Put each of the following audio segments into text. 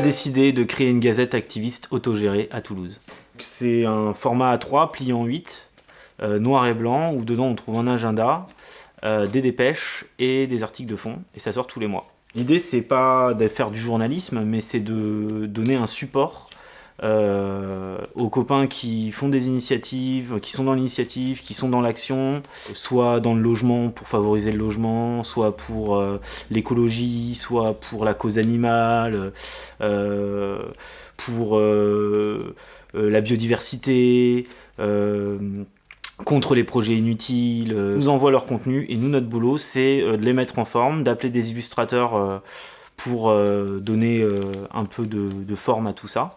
décidé de créer une gazette activiste autogérée à Toulouse. C'est un format A3 plié en 8, euh, noir et blanc, où dedans on trouve un agenda, euh, des dépêches et des articles de fond, et ça sort tous les mois. L'idée c'est pas de faire du journalisme, mais c'est de donner un support euh, aux copains qui font des initiatives, qui sont dans l'initiative, qui sont dans l'action, soit dans le logement pour favoriser le logement, soit pour euh, l'écologie, soit pour la cause animale, euh, pour la biodiversité, contre les projets inutiles, nous envoient leur contenu et nous notre boulot c'est de les mettre en forme, d'appeler des illustrateurs pour donner un peu de forme à tout ça.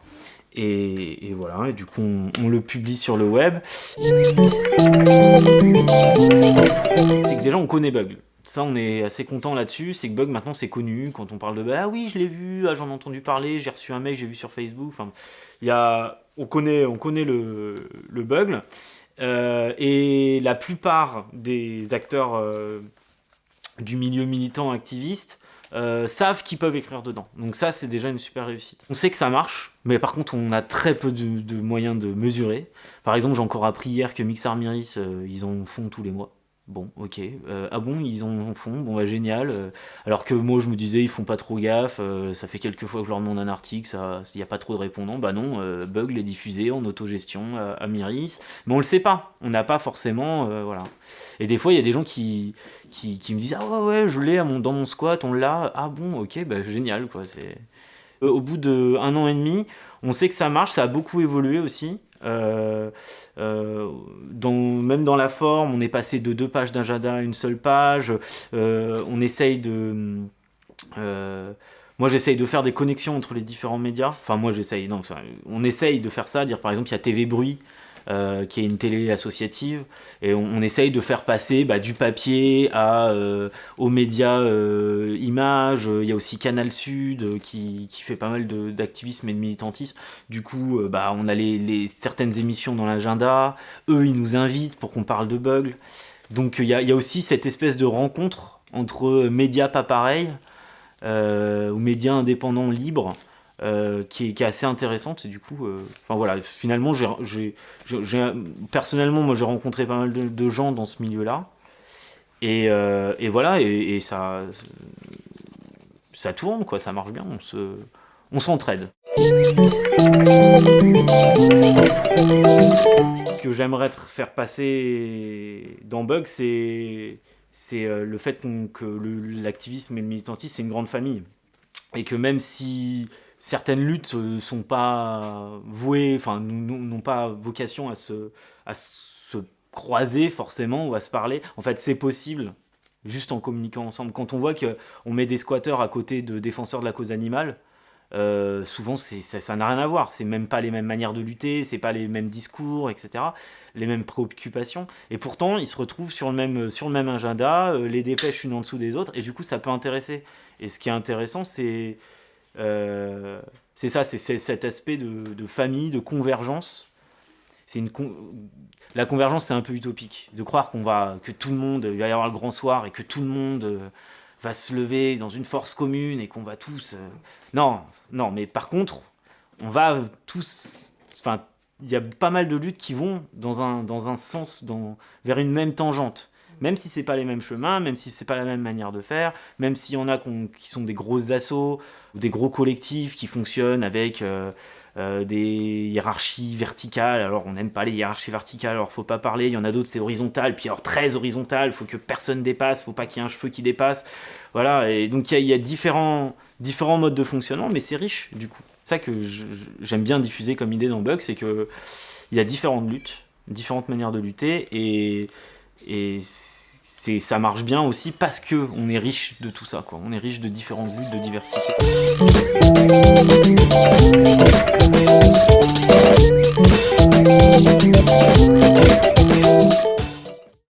Et, voilà, et du coup on, le publie sur le web. C'est que déjà on connaît Bug. Ça on est assez content là-dessus, c'est que Bug maintenant c'est connu, quand on parle de bah, ah oui je l'ai vu, ah, j'en ai entendu parler, j'ai reçu un mail, j'ai vu sur Facebook, enfin, y a, on connaît, on connaît le, le Bug. Euh, et la plupart des acteurs euh, du milieu militant activiste euh, savent qu'ils peuvent écrire dedans. Donc ça, c'est déjà une super réussite. On sait que ça marche, mais par contre, on a très peu de, moyens de mesurer. Par exemple, j'ai encore appris hier que Mixar Miris, euh, ils en font tous les mois. Bon, ok. Euh, ah bon, ils en font Bon, bah génial. alors que moi, je me disais, ils font pas trop gaffe. ça fait quelques fois que je leur demande un article, il n'y a pas trop de répondants. Bah non, Bug les diffusé en autogestion à, à Miris. Mais on le sait pas. On n'a pas forcément... voilà. Et des fois, il y a des gens qui, qui, me disent « Ah ouais, ouais, je l'ai dans mon squat, on l'a. Ah bon, ok, bah, génial. quoi. C'est euh, Au bout d'un an et demi, on sait que ça marche, ça a beaucoup évolué aussi. Euh, euh, même dans la forme, on est passé de deux pages d'agenda à une seule page. on essaye de... moi, j'essaye de faire des connexions entre les différents médias. Enfin, moi, j'essaye. Non, on essaye de faire ça. Dire, par exemple, il y a TV Bruit euh, qui est une télé associative, et on, essaye de faire passer bah, du papier euh, aux médias euh, images, il y a aussi Canal Sud qui, fait pas mal d'activisme et de militantisme, du coup bah, on a les, certaines émissions dans l'agenda, eux ils nous invitent pour qu'on parle de bugs, donc il y, y, a aussi cette espèce de rencontre entre médias pas pareils, ou médias indépendants libres, euh, qui, est, assez intéressante et du coup euh, voilà finalement personnellement moi j'ai rencontré pas mal de, gens dans ce milieu là et, euh, voilà et, ça ça tourne quoi ça marche bien on se on s'entraide. Ce que j'aimerais faire passer dans Bug c'est c'est le fait que l'activisme et le militantisme c'est une grande famille. Et que même si certaines luttes ne sont pas vouées, enfin, n'ont pas vocation à se, à se croiser forcément ou à se parler. En fait, c'est possible juste en communiquant ensemble. Quand on voit qu'on met des squatteurs à côté de défenseurs de la cause animale, euh, souvent ça n'a rien à voir, c'est même pas les mêmes manières de lutter, c'est pas les mêmes discours, etc., les mêmes préoccupations, et pourtant ils se retrouvent sur le même, sur le même agenda, euh, les dépêches une en dessous des autres, et du coup ça peut intéresser. Et ce qui est intéressant, c'est euh, c'est ça, c'est cet aspect de, famille, de convergence. Une La convergence, c'est un peu utopique. De croire qu'on va, que tout le monde, va y avoir le grand soir et que tout le monde euh, va se lever dans une force commune et qu'on va tous... Euh, non, non, mais par contre, on va tous... Enfin, il y a pas mal de luttes qui vont dans un, dans un sens, vers une même tangente même si c'est pas les mêmes chemins, même si c'est pas la même manière de faire, même s'il y en a qui sont des grosses assauts ou des gros collectifs qui fonctionnent avec euh, euh, des hiérarchies verticales. Alors on n'aime pas les hiérarchies verticales, alors faut pas parler. Il y en a d'autres c'est horizontal, puis alors très horizontal, faut que personne dépasse, faut pas qu'il y ait un cheveu qui dépasse. Voilà, et donc il y, a, différents, différents modes de fonctionnement, mais c'est riche du coup. Ça que j'aime bien diffuser comme idée dans Bug, c'est que il y a différentes luttes, différentes manières de lutter, et et ça marche bien aussi parce que on est riche de tout ça, quoi. On est riche de différentes luttes, de diversité.